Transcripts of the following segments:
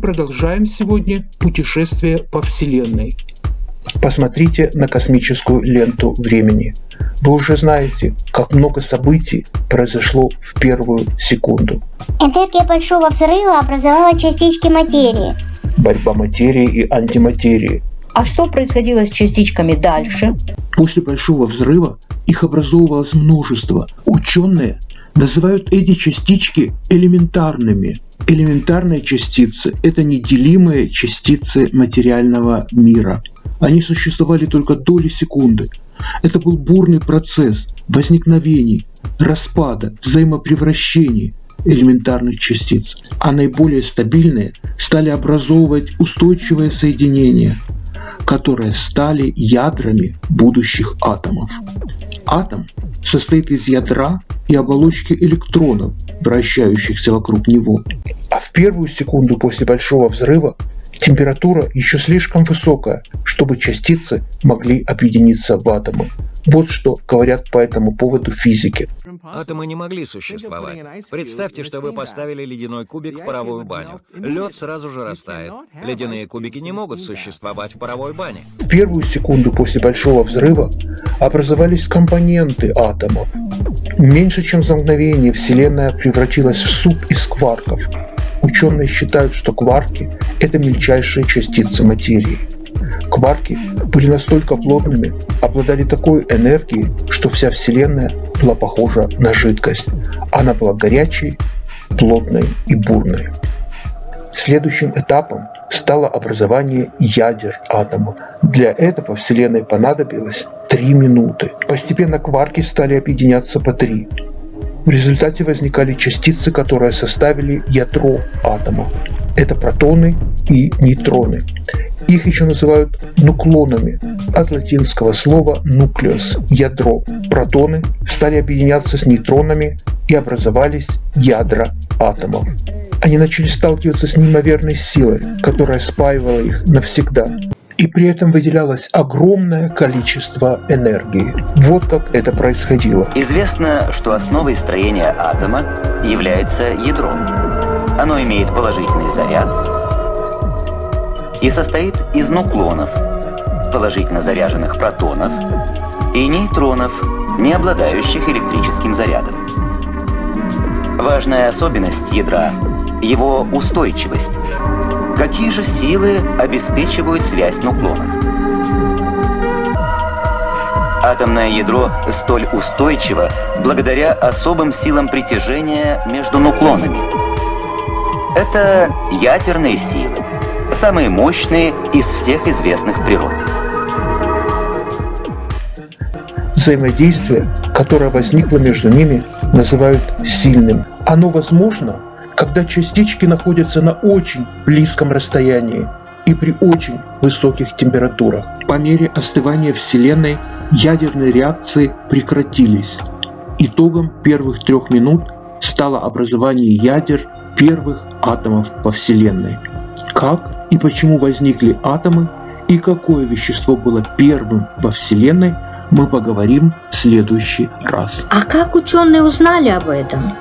продолжаем сегодня путешествие по Вселенной. Посмотрите на космическую ленту времени. Вы уже знаете, как много событий произошло в первую секунду. Энергия Большого Взрыва образовала частички материи. Борьба материи и антиматерии. А что происходило с частичками дальше? После Большого Взрыва их образовывалось множество. Ученые называют эти частички элементарными. Элементарные частицы – это неделимые частицы материального мира. Они существовали только доли секунды. Это был бурный процесс возникновений, распада, взаимопревращений элементарных частиц, а наиболее стабильные стали образовывать устойчивое соединение, которые стали ядрами будущих атомов. Атом состоит из ядра и оболочки электронов, вращающихся вокруг него. А в первую секунду после Большого взрыва температура еще слишком высокая, чтобы частицы могли объединиться в атомы. Вот что говорят по этому поводу физики. Атомы не могли существовать. Представьте, что вы поставили ледяной кубик в паровую баню. Лед сразу же растает. Ледяные кубики не могут существовать в паровой бане. В первую секунду после Большого взрыва образовались компоненты атомов. Меньше чем за мгновение Вселенная превратилась в суп из кварков. Ученые считают, что кварки – это мельчайшие частицы материи. Кварки были настолько плотными, обладали такой энергией, что вся Вселенная была похожа на жидкость. Она была горячей, плотной и бурной. Следующим этапом стало образование ядер атомов. Для этого Вселенной понадобилось 3 минуты. Постепенно кварки стали объединяться по 3. В результате возникали частицы, которые составили ядро атома. Это протоны и нейтроны. Их еще называют нуклонами от латинского слова «нуклеус» – ядро. Протоны стали объединяться с нейтронами и образовались ядра атомов. Они начали сталкиваться с неимоверной силой, которая спаивала их навсегда и при этом выделялось огромное количество энергии. Вот как это происходило. Известно, что основой строения атома является ядро. Оно имеет положительный заряд и состоит из нуклонов, положительно заряженных протонов и нейтронов, не обладающих электрическим зарядом. Важная особенность ядра – его устойчивость. Какие же силы обеспечивают связь нуклонов? Атомное ядро столь устойчиво благодаря особым силам притяжения между нуклонами. Это ядерные силы, самые мощные из всех известных в природе. Взаимодействие, которое возникло между ними, называют сильным. Оно возможно когда частички находятся на очень близком расстоянии и при очень высоких температурах. По мере остывания Вселенной ядерные реакции прекратились. Итогом первых трех минут стало образование ядер первых атомов во Вселенной. Как и почему возникли атомы и какое вещество было первым во Вселенной, мы поговорим в следующий раз. А как ученые узнали об этом?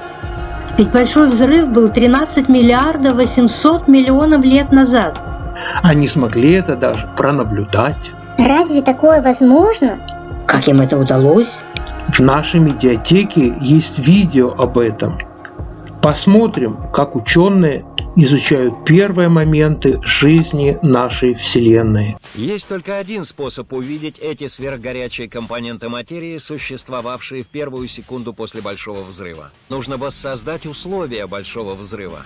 Ведь Большой взрыв был 13 миллиардов 800 миллионов лет назад. Они смогли это даже пронаблюдать. Разве такое возможно? Как им это удалось? В нашей медиатеке есть видео об этом. Посмотрим, как ученые изучают первые моменты жизни нашей Вселенной. Есть только один способ увидеть эти сверхгорячие компоненты материи, существовавшие в первую секунду после Большого Взрыва. Нужно воссоздать условия Большого Взрыва.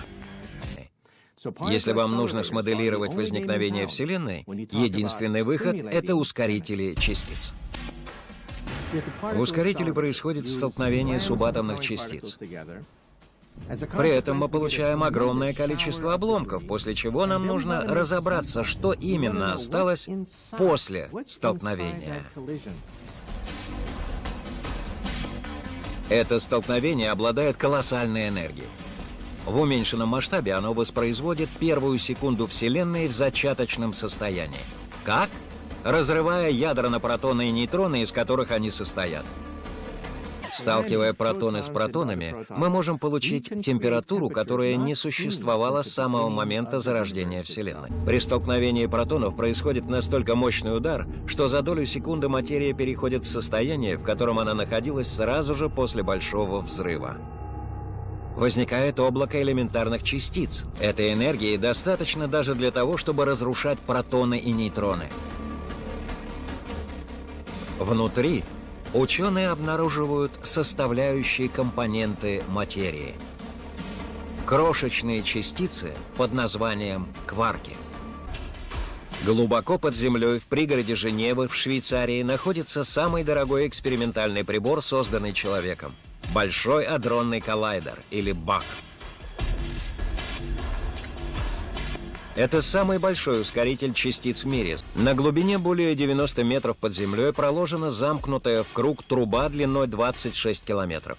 Если вам нужно смоделировать возникновение Вселенной, единственный выход — это ускорители частиц. В ускорителе происходит столкновение субатомных частиц. При этом мы получаем огромное количество обломков, после чего нам нужно разобраться, что именно осталось после столкновения. Это столкновение обладает колоссальной энергией. В уменьшенном масштабе оно воспроизводит первую секунду Вселенной в зачаточном состоянии. Как? Разрывая ядра на протоны и нейтроны, из которых они состоят. Сталкивая протоны с протонами, мы можем получить температуру, которая не существовала с самого момента зарождения Вселенной. При столкновении протонов происходит настолько мощный удар, что за долю секунды материя переходит в состояние, в котором она находилась сразу же после Большого взрыва. Возникает облако элементарных частиц. Этой энергии достаточно даже для того, чтобы разрушать протоны и нейтроны. Внутри ученые обнаруживают составляющие компоненты материи. Крошечные частицы под названием кварки. Глубоко под землей в пригороде Женевы в Швейцарии находится самый дорогой экспериментальный прибор, созданный человеком. Большой адронный коллайдер, или БАК. Это самый большой ускоритель частиц в мире. На глубине более 90 метров под землей проложена замкнутая в круг труба длиной 26 километров.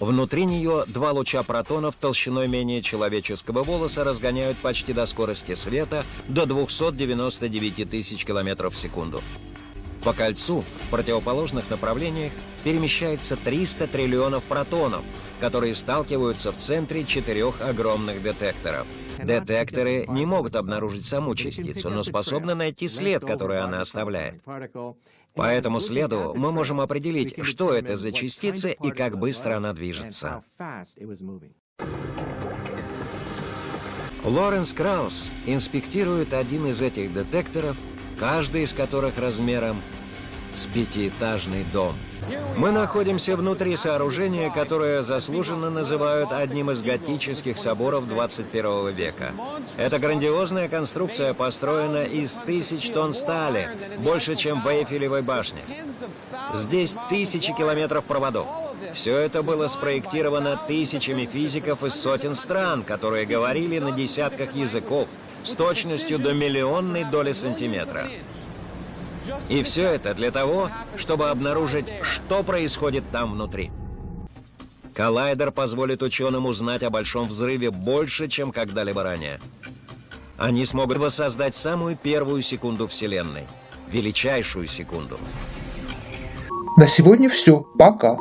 Внутри нее два луча протонов толщиной менее человеческого волоса разгоняют почти до скорости света до 299 тысяч километров в секунду. По кольцу в противоположных направлениях перемещается 300 триллионов протонов, которые сталкиваются в центре четырех огромных детекторов. Детекторы не могут обнаружить саму частицу, но способны найти след, который она оставляет. По этому следу мы можем определить, что это за частица и как быстро она движется. Лоренс Краус инспектирует один из этих детекторов каждый из которых размером с пятиэтажный дом. Мы находимся внутри сооружения, которое заслуженно называют одним из готических соборов 21 века. Эта грандиозная конструкция построена из тысяч тонн стали, больше, чем в Эйфелевой башне. Здесь тысячи километров проводов. Все это было спроектировано тысячами физиков из сотен стран, которые говорили на десятках языков, с точностью до миллионной доли сантиметра. И все это для того, чтобы обнаружить, что происходит там внутри. Коллайдер позволит ученым узнать о Большом Взрыве больше, чем когда-либо ранее. Они смогут воссоздать самую первую секунду Вселенной. Величайшую секунду. На сегодня все. Пока.